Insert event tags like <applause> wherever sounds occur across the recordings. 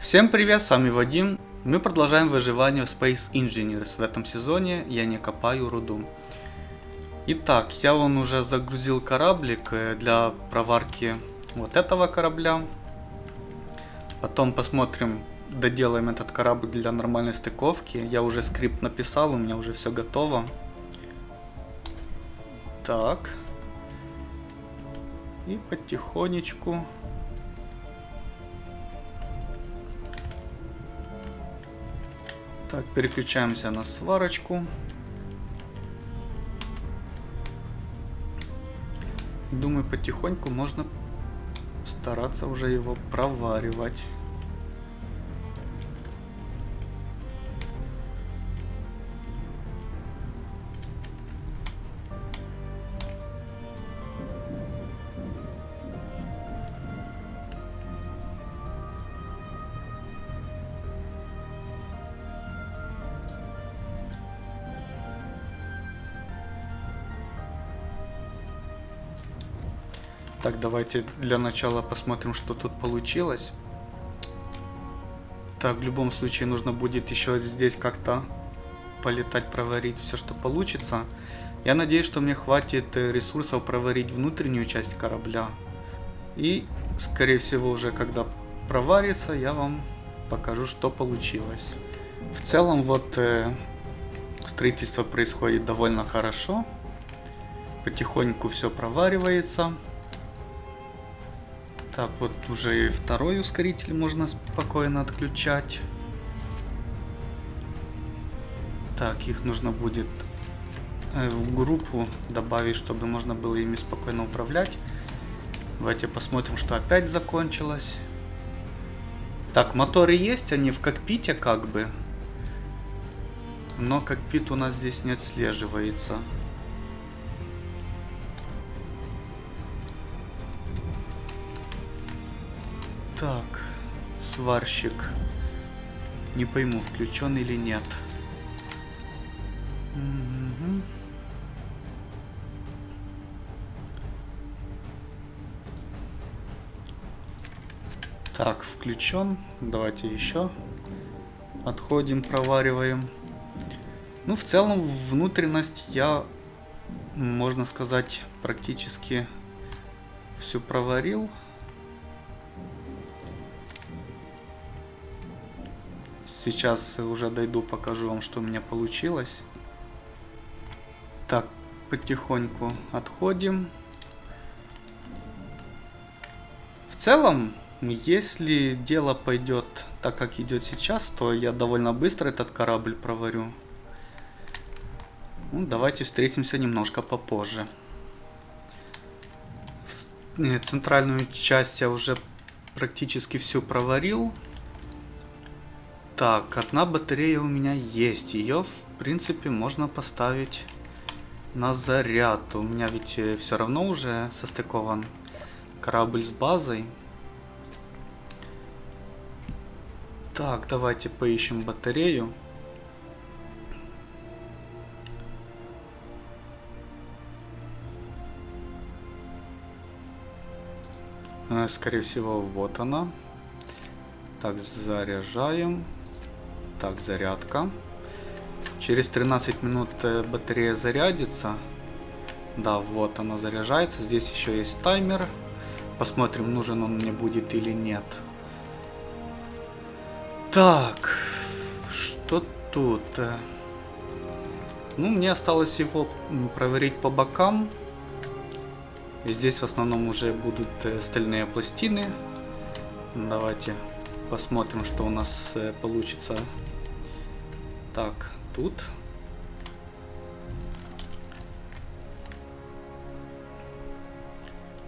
Всем привет, с вами Вадим. Мы продолжаем выживание в Space Engineers. В этом сезоне я не копаю руду. Итак, я вон уже загрузил кораблик э, для проварки вот этого корабля. Потом посмотрим, доделаем этот корабль для нормальной стыковки. Я уже скрипт написал, у меня уже все готово. Так. И потихонечку Так, переключаемся на сварочку. Думаю, потихоньку можно стараться уже его проваривать. Так, давайте для начала посмотрим, что тут получилось. Так, в любом случае нужно будет еще здесь как-то полетать, проварить все, что получится. Я надеюсь, что мне хватит э, ресурсов проварить внутреннюю часть корабля. И, скорее всего, уже когда проварится, я вам покажу, что получилось. В целом, вот э, строительство происходит довольно хорошо. Потихоньку все проваривается. Так, вот уже и второй ускоритель можно спокойно отключать. Так, их нужно будет э, в группу добавить, чтобы можно было ими спокойно управлять. Давайте посмотрим, что опять закончилось. Так, моторы есть, они в кокпите как бы. Но кокпит у нас здесь не отслеживается. Так, сварщик. Не пойму, включен или нет. Так, включен. Давайте еще. Отходим, провариваем. Ну, в целом, внутренность я, можно сказать, практически всю проварил. Сейчас уже дойду, покажу вам, что у меня получилось. Так, потихоньку отходим. В целом, если дело пойдет так, как идет сейчас, то я довольно быстро этот корабль проварю. Ну, давайте встретимся немножко попозже. В центральную часть я уже практически всю проварил. Так, одна батарея у меня есть. Ее, в принципе, можно поставить на заряд. У меня ведь э, все равно уже состыкован корабль с базой. Так, давайте поищем батарею. Э, скорее всего, вот она. Так, заряжаем. Так, зарядка. Через 13 минут э, батарея зарядится. Да, вот она заряжается. Здесь еще есть таймер. Посмотрим, нужен он мне будет или нет. Так, что тут? Ну, мне осталось его проверить по бокам. И здесь в основном уже будут э, стальные пластины. Давайте посмотрим, что у нас э, получится так, тут.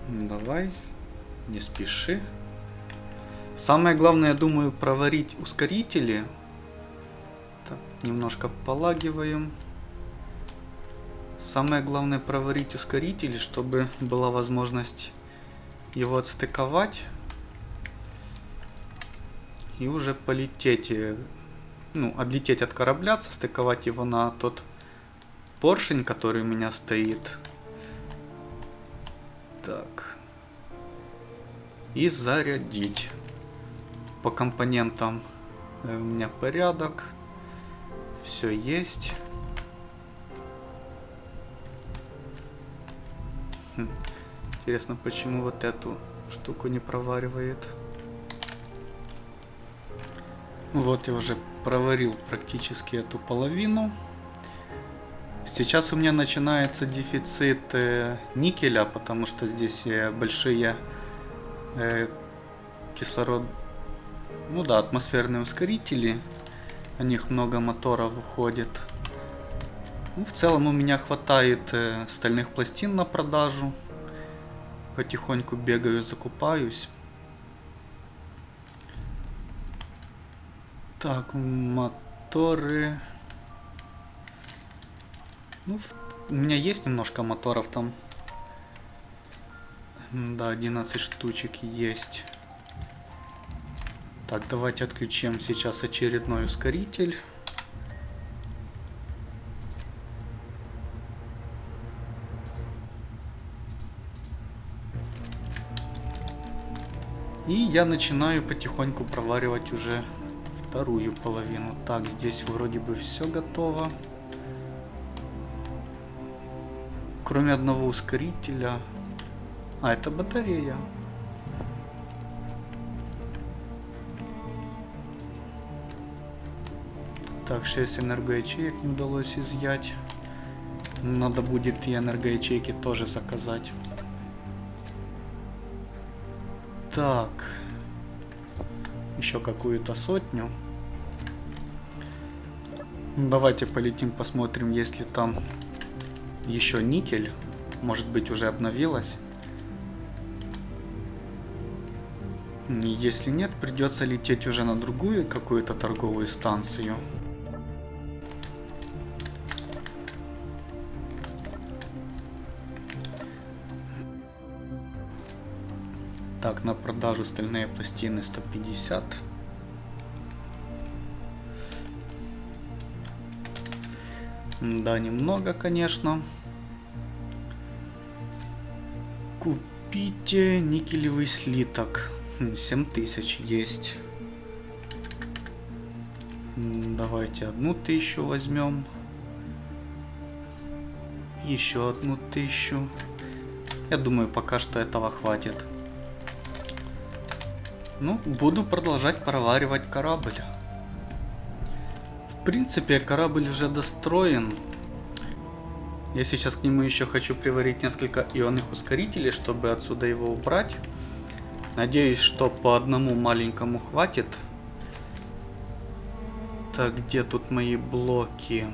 Давай, не спеши. Самое главное, я думаю, проварить ускорители. Так, немножко полагиваем. Самое главное проварить ускорители, чтобы была возможность его отстыковать. И уже полететь ну, отлететь от корабля, состыковать его на тот поршень, который у меня стоит. Так. И зарядить. по компонентам э, у меня порядок. Все есть. Хм. Интересно, почему вот эту штуку не проваривает. Вот я уже проварил практически эту половину. Сейчас у меня начинается дефицит э, никеля, потому что здесь э, большие э, кислород, ну да, атмосферные ускорители. На них много моторов уходит. Ну, в целом у меня хватает стальных пластин на продажу. Потихоньку бегаю, закупаюсь. Так, моторы. Ну, у меня есть немножко моторов там. Да, 11 штучек есть. Так, давайте отключим сейчас очередной ускоритель. И я начинаю потихоньку проваривать уже вторую половину. Так, здесь вроде бы все готово. Кроме одного ускорителя. А, это батарея. Так, 6 энергоячеек не удалось изъять. Надо будет и энергоячейки тоже заказать. Так. Еще какую-то сотню. Давайте полетим, посмотрим, есть ли там еще никель. Может быть уже обновилась. Если нет, придется лететь уже на другую какую-то торговую станцию. Продажу стальные пластины 150. Да, немного, конечно. Купите никелевый слиток. 7000 есть. Давайте одну тысячу возьмем. Еще одну тысячу. Я думаю, пока что этого хватит. Ну, буду продолжать проваривать корабль. В принципе, корабль уже достроен. Я сейчас к нему еще хочу приварить несколько ионных ускорителей, чтобы отсюда его убрать. Надеюсь, что по одному маленькому хватит. Так, где тут мои блоки?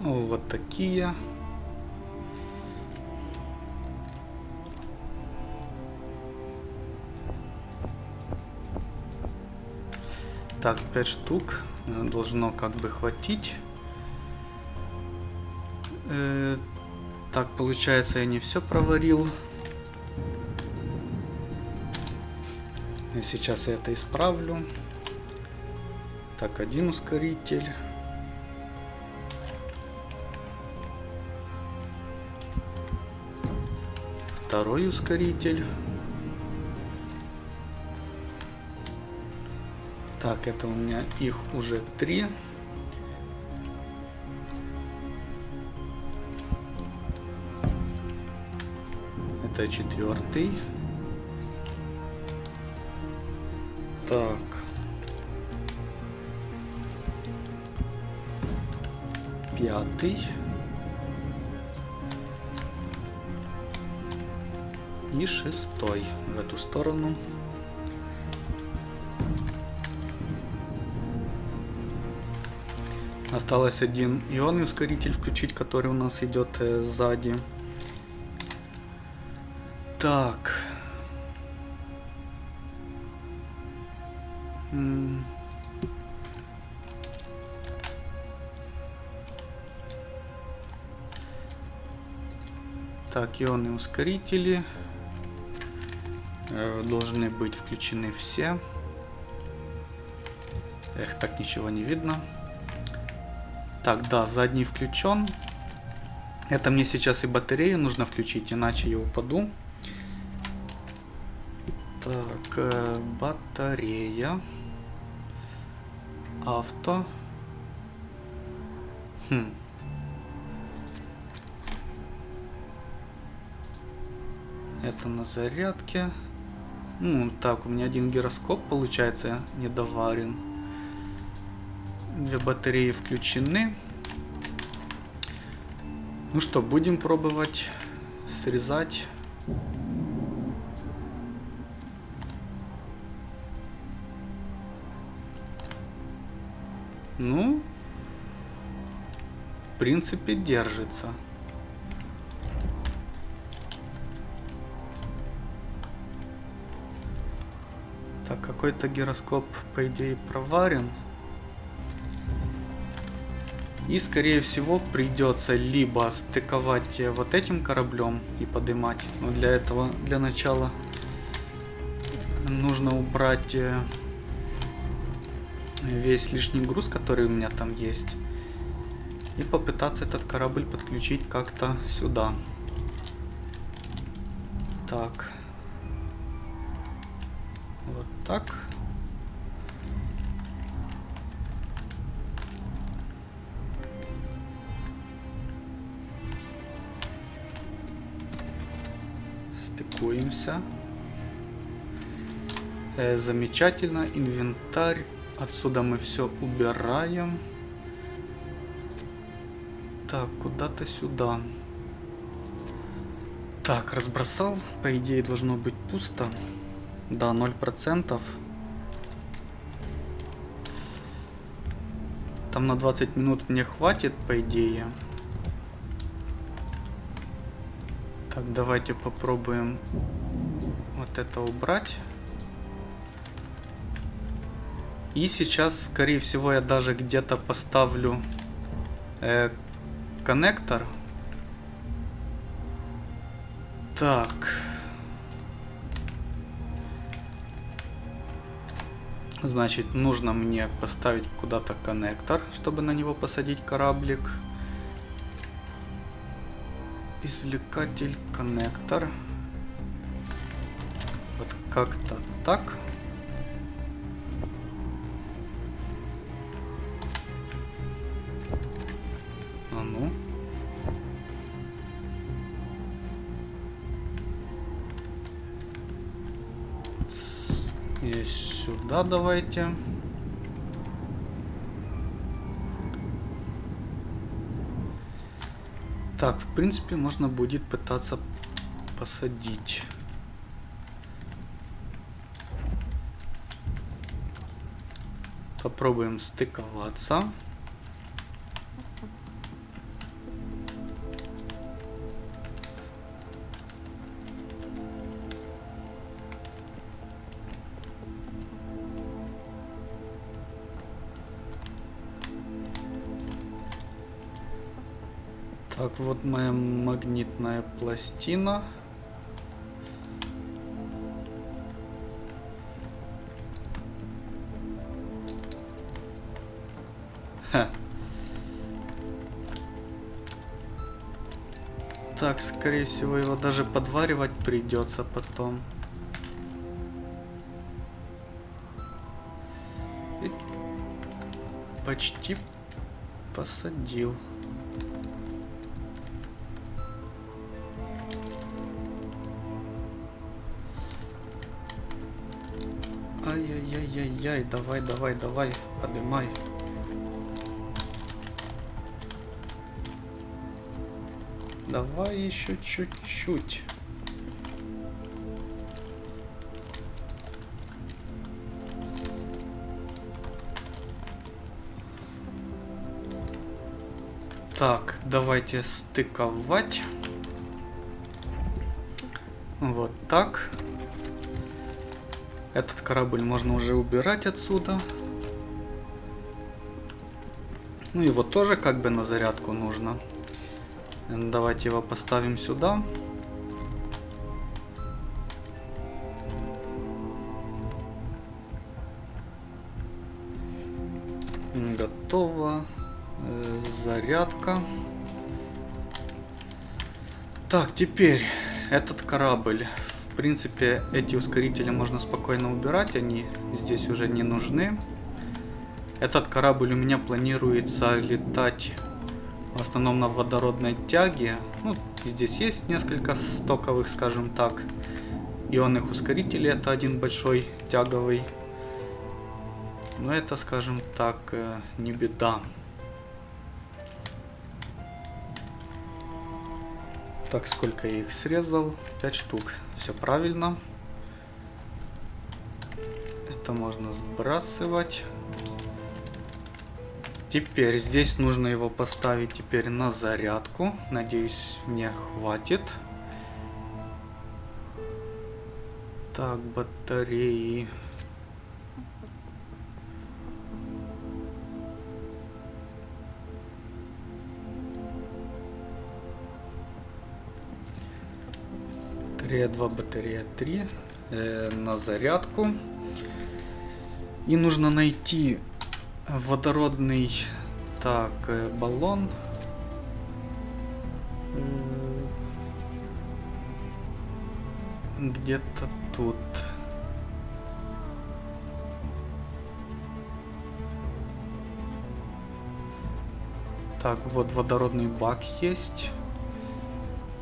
Вот такие. Так, 5 штук э, должно как бы хватить. Э, так, получается, я не все проварил. И сейчас я это исправлю. Так, один ускоритель. Второй ускоритель. Так, это у меня их уже три. Это четвертый. Так. Пятый. И шестой в эту сторону. Осталось один ионный ускоритель включить, который у нас идет э, сзади. Так. Так, ионные ускорители э, должны быть включены все. Эх, так ничего не видно. Так, да, задний включен. Это мне сейчас и батарею нужно включить, иначе я упаду. Так, э, батарея. Авто. Хм. Это на зарядке. Ну, так, у меня один гироскоп, получается, недоварен. Две батареи включены. Ну что, будем пробовать срезать. Ну, в принципе, держится. Так, какой-то гироскоп, по идее, проварен. И, скорее всего, придется либо стыковать вот этим кораблем и поднимать. Но для этого, для начала, нужно убрать э, весь лишний груз, который у меня там есть. И попытаться этот корабль подключить как-то сюда. Так. Вот так. Стыкуемся. Э, замечательно. Инвентарь. Отсюда мы все убираем. Так, куда-то сюда. Так, разбросал. По идее должно быть пусто. Да, 0%. Там на 20 минут мне хватит, по идее. Так, давайте попробуем вот это убрать. И сейчас, скорее всего, я даже где-то поставлю э, коннектор. Так. Значит, нужно мне поставить куда-то коннектор, чтобы на него посадить кораблик. Извлекатель, коннектор. Вот как-то так. А ну. И сюда давайте. Так, в принципе, можно будет пытаться посадить. Попробуем стыковаться. Так, вот моя магнитная пластина. Ха. Так, скорее всего, его даже подваривать придется потом. И почти посадил. Давай, давай, давай, поднимай. Давай еще чуть-чуть. Так, давайте стыковать. Вот так. Этот корабль можно уже убирать отсюда. Ну его тоже как бы на зарядку нужно. Давайте его поставим сюда. Готово. Э, зарядка. Так, теперь этот корабль. В принципе, эти ускорители можно спокойно убирать, они здесь уже не нужны. Этот корабль у меня планируется летать в основном на водородной тяге. Ну, здесь есть несколько стоковых, скажем так, ионных ускорителей. Это один большой тяговый. Но это, скажем так, э, не беда. Так, сколько я их срезал? 5 штук. Все правильно. Это можно сбрасывать. Теперь здесь нужно его поставить теперь на зарядку. Надеюсь, мне хватит. Так, батареи. Батарея 2, батарея 3 э, на зарядку. И нужно найти водородный так э, баллон. Где-то тут. Так вот водородный бак есть.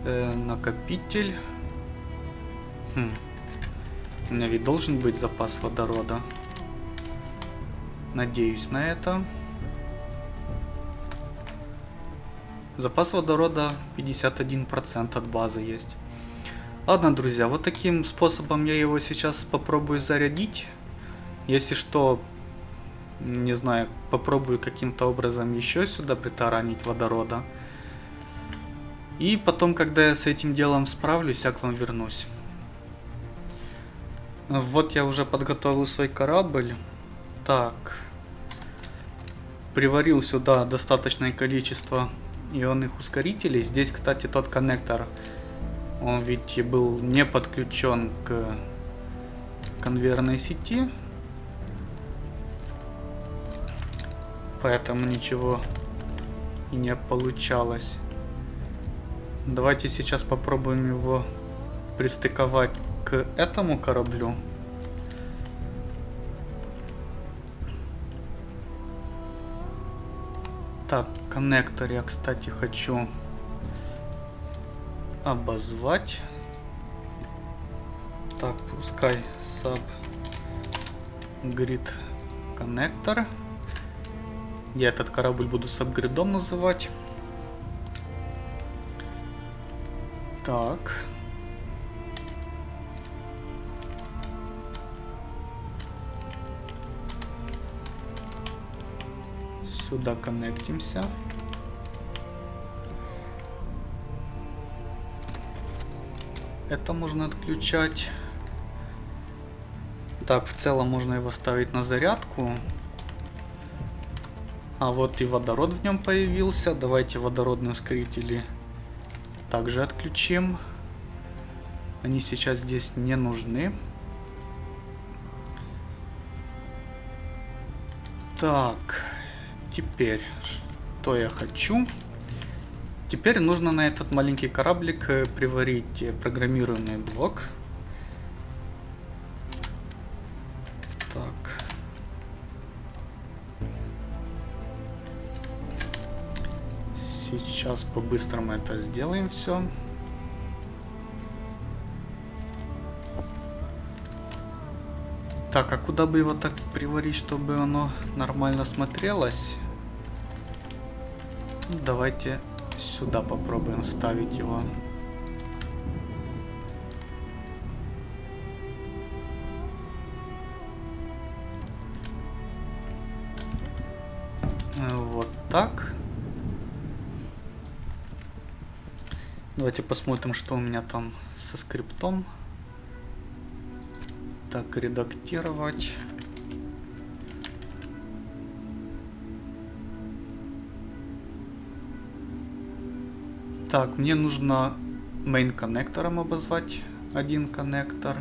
Э, накопитель хм. у меня ведь должен быть запас водорода Надеюсь на это. Запас водорода 51% от базы есть. Ладно, друзья, вот таким способом я его сейчас попробую зарядить. Если что, не знаю, попробую каким-то образом еще сюда притаранить водорода. И потом, когда я с этим делом справлюсь, я к вам вернусь. Вот я уже подготовил свой корабль. Так. Приварил сюда достаточное количество ионных ускорителей. Здесь, кстати, тот коннектор, он ведь был не подключен к конвейерной сети. Поэтому ничего и не получалось. Давайте сейчас попробуем его пристыковать к этому кораблю. Так, коннектор я, кстати, хочу обозвать. Так, пускай sub grid коннектор. Я этот корабль буду сабгридом называть. Так. Сюда коннектимся. Это можно отключать. Так, в целом можно его ставить на зарядку. А вот и водород в нем появился. Давайте водородные ускорители также отключим. Они сейчас здесь не нужны. Так. Теперь, что я хочу? Теперь нужно на этот маленький кораблик э, приварить э, программируемый блок. Так. Сейчас по-быстрому это сделаем все. Так, а куда бы его так приварить, чтобы оно нормально смотрелось? Давайте сюда попробуем ставить его. Вот так. Давайте посмотрим, что у меня там со скриптом. Так, редактировать. Так, мне нужно main коннектором обозвать один коннектор.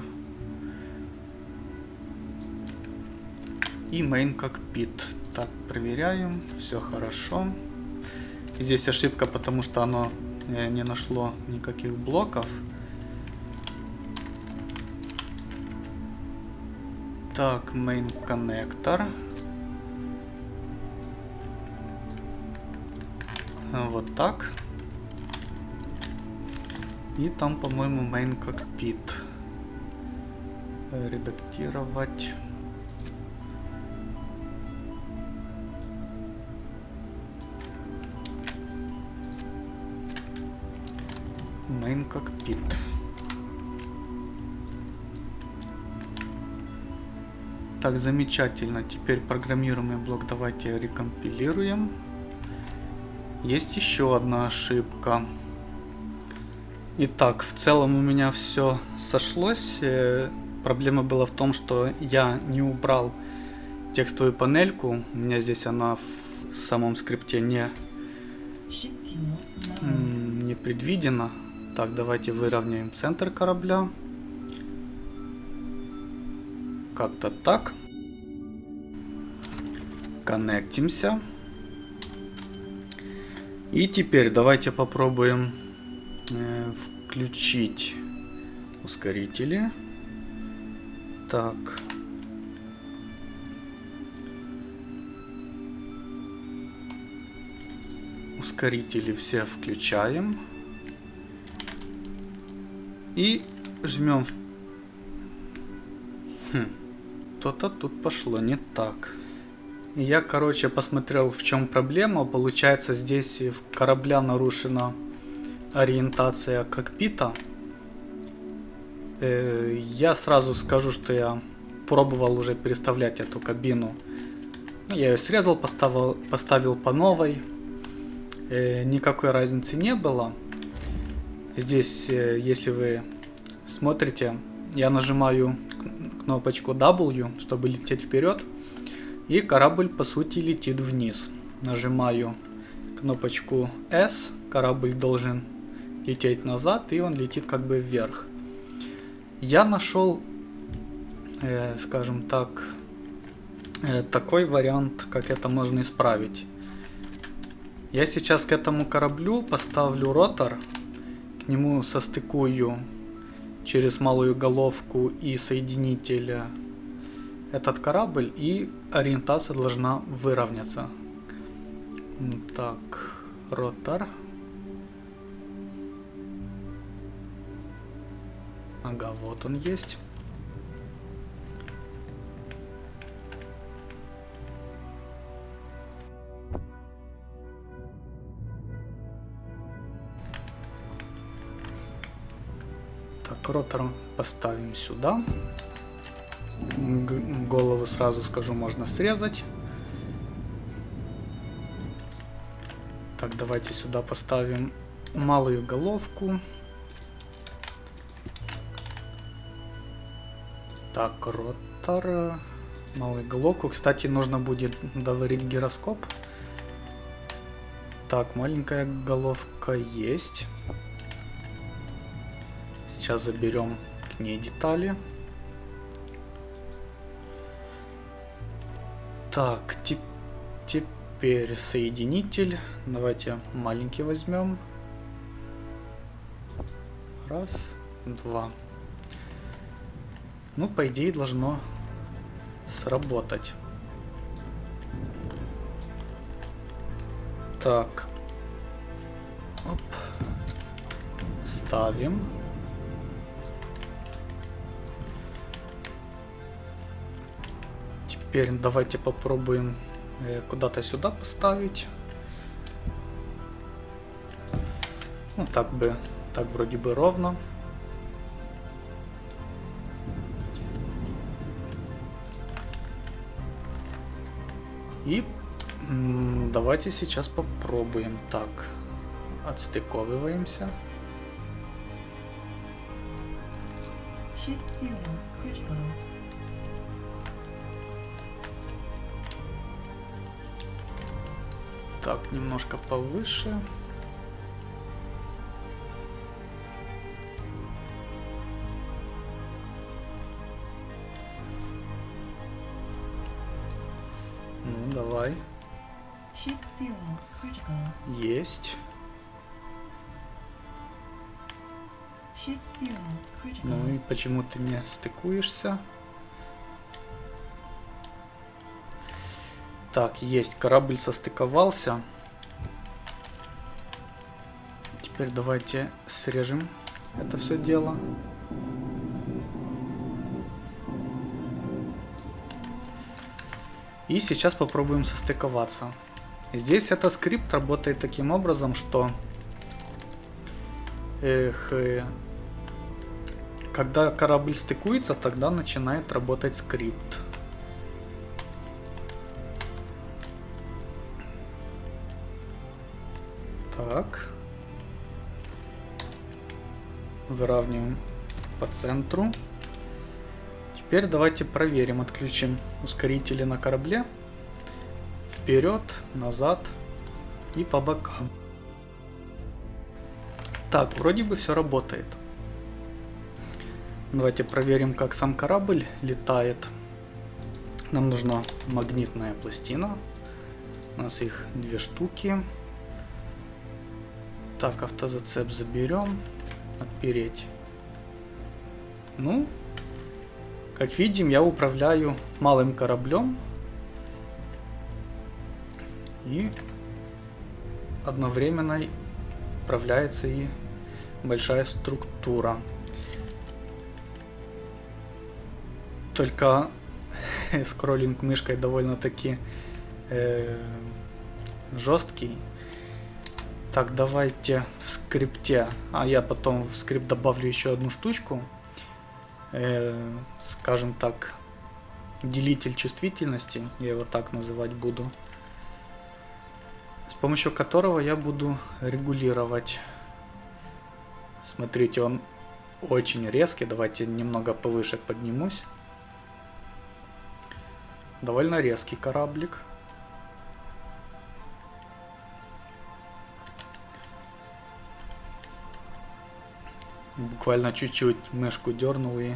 И main cockpit. Так, проверяем. Все хорошо. Здесь ошибка, потому что оно э, не нашло никаких блоков. Так, main коннектор. Вот так. И там, по-моему, main cockpit. Редактировать. Main cockpit. Так, замечательно. Теперь программируемый блок давайте рекомпилируем. Есть еще одна ошибка. Итак, в целом у меня все сошлось. Э, проблема была в том, что я не убрал текстовую панельку. У меня здесь она в самом скрипте не, не предвидена. Так, давайте выровняем центр корабля как-то так. Коннектимся. И теперь давайте попробуем включить ускорители. Так. Ускорители все включаем. И жмем. Хм что-то тут пошло не так. Я, короче, посмотрел, в чем проблема. Получается, здесь в корабля нарушена ориентация кокпита. Э, я сразу скажу, что я пробовал уже переставлять эту кабину. Я ее срезал, поставил, поставил по новой. Э, никакой разницы не было. Здесь, э, если вы смотрите, я нажимаю кнопочку W, чтобы лететь вперед. И корабль по сути летит вниз. Нажимаю кнопочку S, корабль должен лететь назад, и он летит как бы вверх. Я нашел, э, скажем так, э, такой вариант, как это можно исправить. Я сейчас к этому кораблю поставлю ротор, к нему состыкую через малую головку и соединитель этот корабль, и ориентация должна выровняться. Так, ротор. Ага, вот он есть. ротор поставим сюда. Голову сразу скажу, можно срезать. Так, давайте сюда поставим малую головку. Так, ротор. Малую головку. Кстати, нужно будет доварить гироскоп. Так, маленькая головка есть. Сейчас заберем к ней детали. Так, теперь соединитель. Давайте маленький возьмем. Раз, два. Ну, по идее, должно сработать. Так. Оп. Ставим. Теперь давайте попробуем э, куда-то сюда поставить. Ну, так бы, так вроде бы ровно. И давайте сейчас попробуем. Так, отстыковываемся. Так, немножко повыше. Есть. Ну и почему ты не стыкуешься? Так, есть, корабль состыковался. Теперь давайте срежем это все дело. И сейчас попробуем состыковаться. Здесь этот скрипт работает таким образом, что эх, э, когда корабль стыкуется, тогда начинает работать скрипт. Так. Выравниваем по центру. Теперь давайте проверим, отключим ускорители на корабле. Вперед, назад и по бокам. Так, вроде бы все работает. Давайте проверим, как сам корабль летает. Нам нужна магнитная пластина. У нас их две штуки. Так, автозацеп заберем. Отпереть. Ну, как видим, я управляю малым кораблем. И одновременно управляется и большая структура. Только <laughs> скроллинг мышкой довольно-таки э, жесткий. Так, давайте в скрипте. А я потом в скрипт добавлю еще одну штучку э, скажем так, делитель чувствительности, я его так называть буду, с помощью которого я буду регулировать. Смотрите, он очень резкий, давайте немного повыше поднимусь. Довольно резкий кораблик. Буквально чуть-чуть мышку дернул и...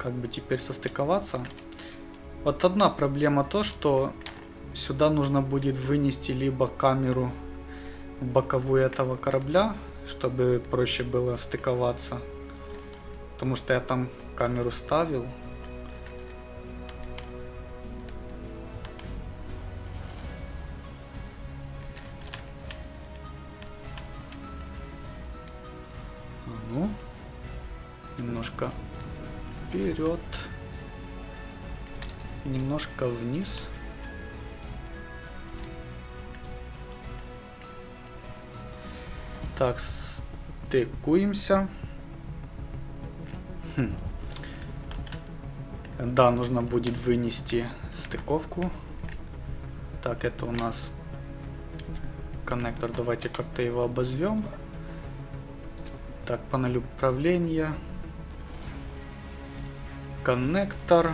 Как бы теперь состыковаться? Вот одна проблема то, что сюда нужно будет вынести либо камеру боковую этого корабля, чтобы проще было стыковаться. Потому что я там камеру ставил, стыкуемся. Хм. Да, нужно будет вынести стыковку. Так, это у нас коннектор. Давайте как-то его обозвем. Так, панель управления коннектор.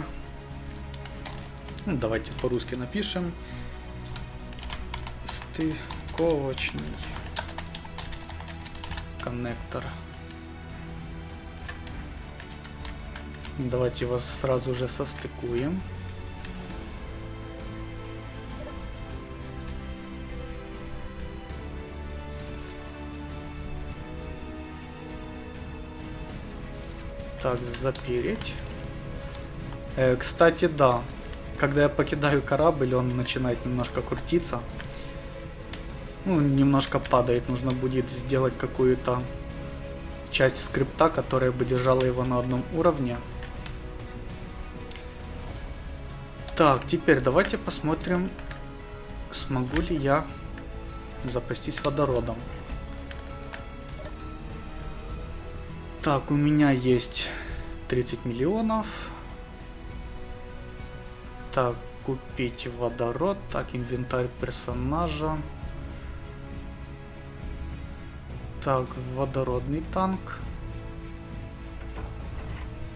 Ну, давайте по-русски напишем. Стыковочный коннектор. Давайте его сразу же состыкуем. Так, запереть. Э, кстати, да. Когда я покидаю корабль, он начинает немножко крутиться. Ну, немножко падает. Нужно будет сделать какую-то часть скрипта, которая бы держала его на одном уровне. Так, теперь давайте посмотрим, смогу ли я запастись водородом. Так, у меня есть 30 миллионов. Так, купить водород. Так, инвентарь персонажа. Так, водородный танк.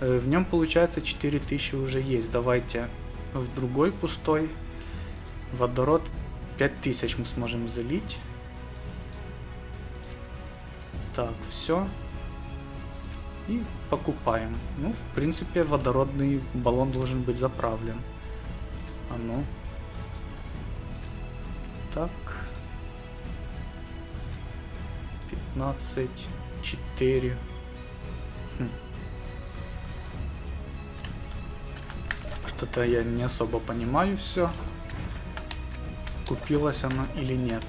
Э, в нем получается 4000 уже есть. Давайте в другой пустой. Водород 5000 мы сможем залить. Так, все. И покупаем. Ну, в принципе, водородный баллон должен быть заправлен. А ну. 15. 4. Хм. Что-то я не особо понимаю все. Купилась она или нет.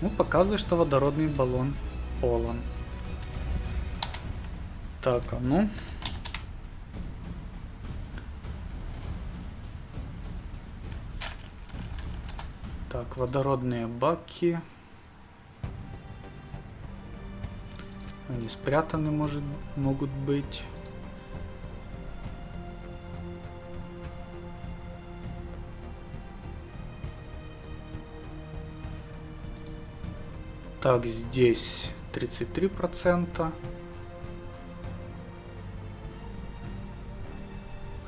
Ну, показывает, что водородный баллон полон. Так, а ну. Так, водородные баки. Они спрятаны, может, могут быть. Так, здесь 33%.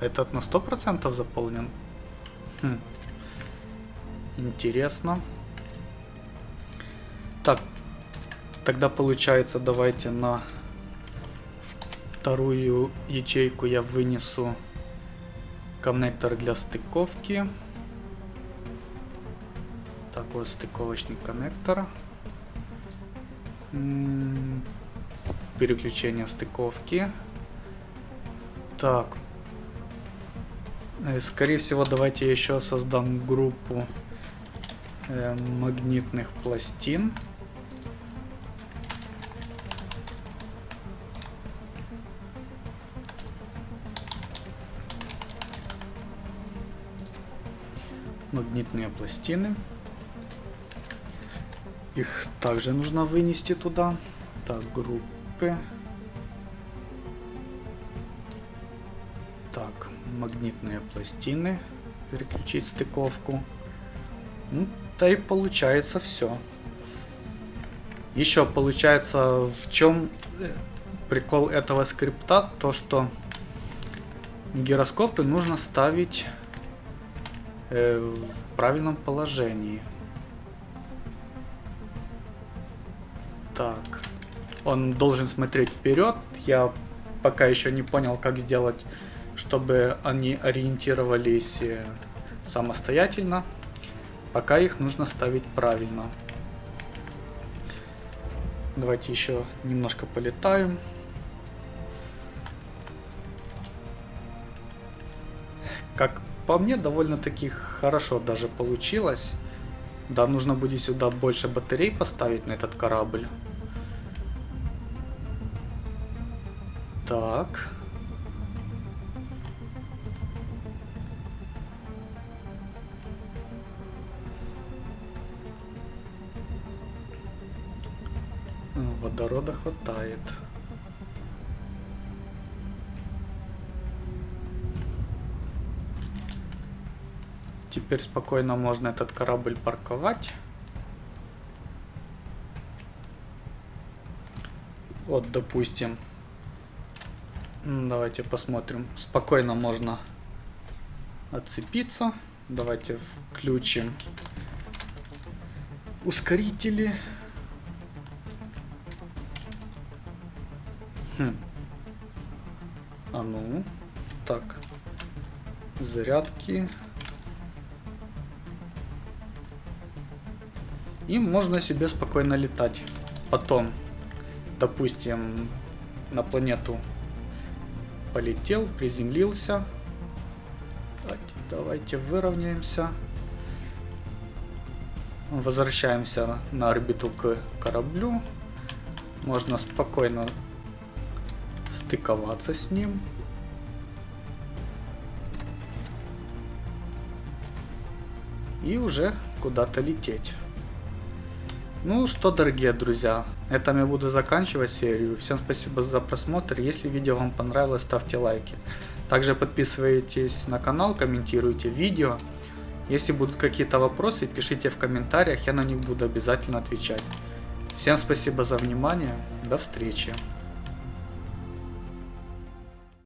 Этот на 100% заполнен? Хм. Интересно. Так, тогда получается давайте на вторую ячейку я вынесу коннектор для стыковки. Так, вот стыковочный коннектор переключение стыковки. Так. Э, скорее всего, давайте я еще создам группу э, магнитных пластин. Магнитные пластины. Их также нужно вынести туда. Так, группы. Так, магнитные пластины. Переключить стыковку. Ну, да и получается все. Еще получается, в чем э, прикол этого скрипта, то что гироскопы нужно ставить э, в правильном положении. Так. Он должен смотреть вперед. Я пока еще не понял, как сделать, чтобы они ориентировались э, самостоятельно. Пока их нужно ставить правильно. Давайте еще немножко полетаем. Как по мне, довольно-таки хорошо даже получилось. Да, нужно будет сюда больше батарей поставить на этот корабль. Так. Водорода хватает. Теперь спокойно можно этот корабль парковать. Вот, допустим. Давайте посмотрим. Спокойно можно отцепиться. Давайте включим ускорители. Хм. А ну. Так. Зарядки. И можно себе спокойно летать. Потом, допустим, на планету полетел, приземлился. Давайте выровняемся. Возвращаемся на орбиту к кораблю. Можно спокойно стыковаться с ним. И уже куда-то лететь. Ну что, дорогие друзья, этом я буду заканчивать серию. Всем спасибо за просмотр. Если видео вам понравилось, ставьте лайки. Также подписывайтесь на канал, комментируйте видео. Если будут какие-то вопросы, пишите в комментариях, я на них буду обязательно отвечать. Всем спасибо за внимание, до встречи.